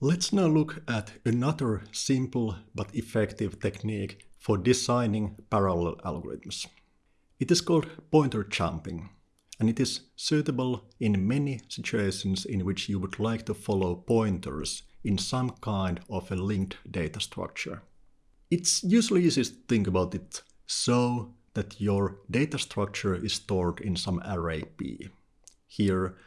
Let's now look at another simple but effective technique for designing parallel algorithms. It is called pointer jumping, and it is suitable in many situations in which you would like to follow pointers in some kind of a linked data structure. It's usually easiest to think about it so that your data structure is stored in some array P. Here,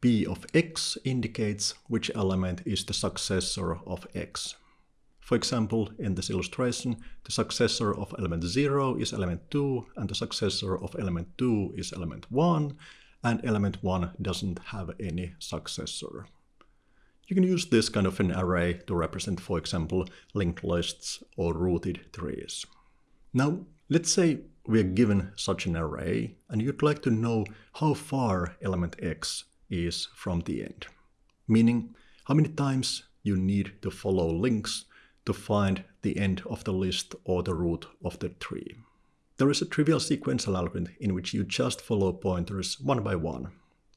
P of x indicates which element is the successor of x. For example, in this illustration, the successor of element 0 is element 2, and the successor of element 2 is element 1, and element 1 doesn't have any successor. You can use this kind of an array to represent, for example, linked lists or rooted trees. Now, let's say we are given such an array, and you'd like to know how far element x is from the end. Meaning, how many times you need to follow links to find the end of the list or the root of the tree. There is a trivial sequential algorithm in which you just follow pointers one by one,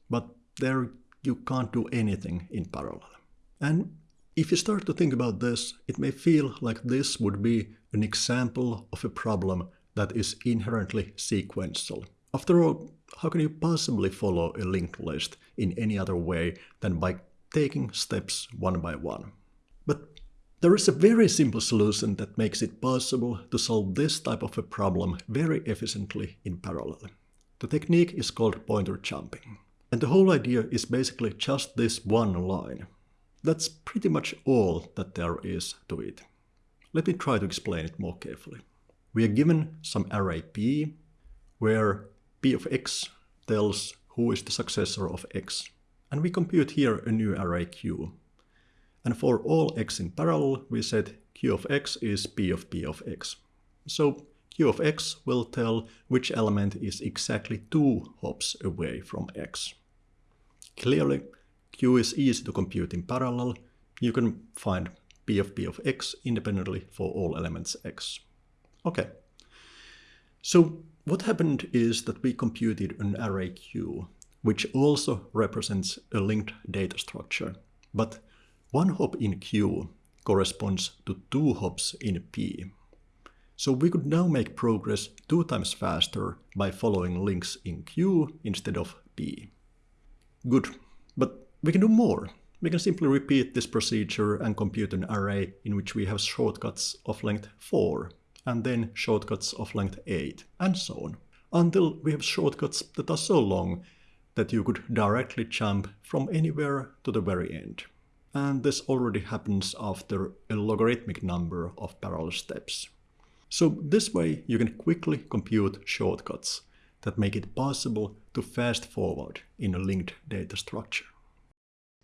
but there you can't do anything in parallel. And if you start to think about this, it may feel like this would be an example of a problem that is inherently sequential. After all, how can you possibly follow a linked list in any other way than by taking steps one by one? But there is a very simple solution that makes it possible to solve this type of a problem very efficiently in parallel. The technique is called pointer jumping. And the whole idea is basically just this one line. That's pretty much all that there is to it. Let me try to explain it more carefully. We are given some array P, where p of x tells who is the successor of x. And we compute here a new array q. And for all x in parallel, we said q of x is p of p of x. So q of x will tell which element is exactly two hops away from x. Clearly, q is easy to compute in parallel. You can find p of p of x independently for all elements x. Okay. So what happened is that we computed an array Q, which also represents a linked data structure. But one hop in Q corresponds to two hops in P. So we could now make progress two times faster by following links in Q instead of P. Good, but we can do more. We can simply repeat this procedure and compute an array in which we have shortcuts of length 4 and then shortcuts of length 8, and so on, until we have shortcuts that are so long that you could directly jump from anywhere to the very end. And this already happens after a logarithmic number of parallel steps. So this way you can quickly compute shortcuts that make it possible to fast forward in a linked data structure.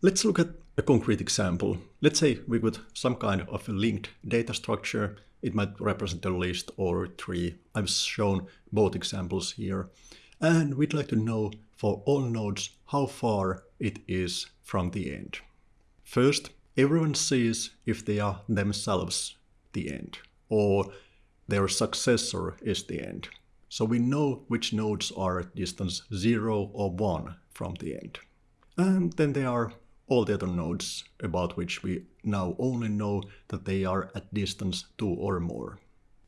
Let's look at a concrete example. Let's say we got some kind of a linked data structure it might represent a list or a tree. I've shown both examples here. And we'd like to know for all nodes how far it is from the end. First, everyone sees if they are themselves the end, or their successor is the end. So we know which nodes are at distance 0 or 1 from the end. And then there are all the other nodes about which we now only know that they are at distance 2 or more.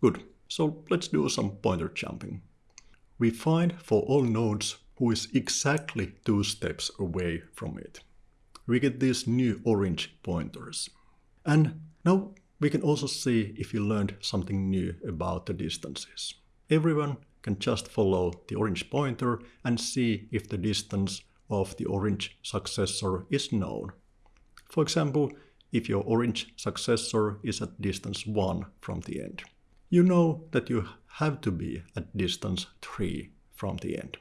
Good, so let's do some pointer jumping. We find for all nodes who is exactly two steps away from it. We get these new orange pointers. And now we can also see if you learned something new about the distances. Everyone can just follow the orange pointer and see if the distance of the orange successor is known. For example, if your orange successor is at distance 1 from the end. You know that you have to be at distance 3 from the end.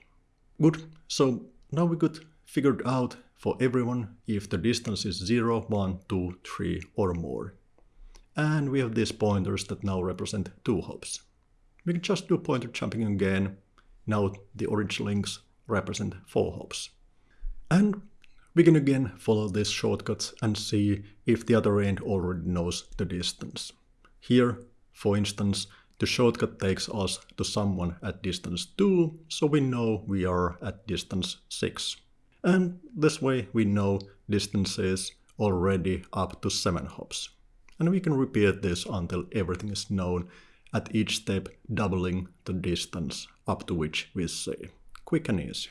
Good, so now we could figure out for everyone if the distance is 0, 1, 2, 3 or more. And we have these pointers that now represent two hops. We can just do pointer jumping again. Now the orange links represent four hops. And we can again follow these shortcuts and see if the other end already knows the distance. Here, for instance, the shortcut takes us to someone at distance 2, so we know we are at distance 6. And this way we know distances already up to 7 hops. And we can repeat this until everything is known, at each step doubling the distance up to which we say. Quick and easy.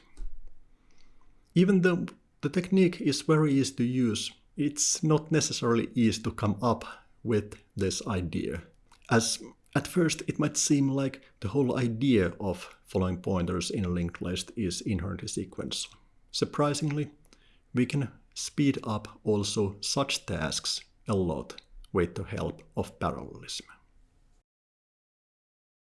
Even though the technique is very easy to use, it's not necessarily easy to come up with this idea. As at first it might seem like the whole idea of following pointers in a linked list is inherently sequential. Surprisingly, we can speed up also such tasks a lot with the help of parallelism.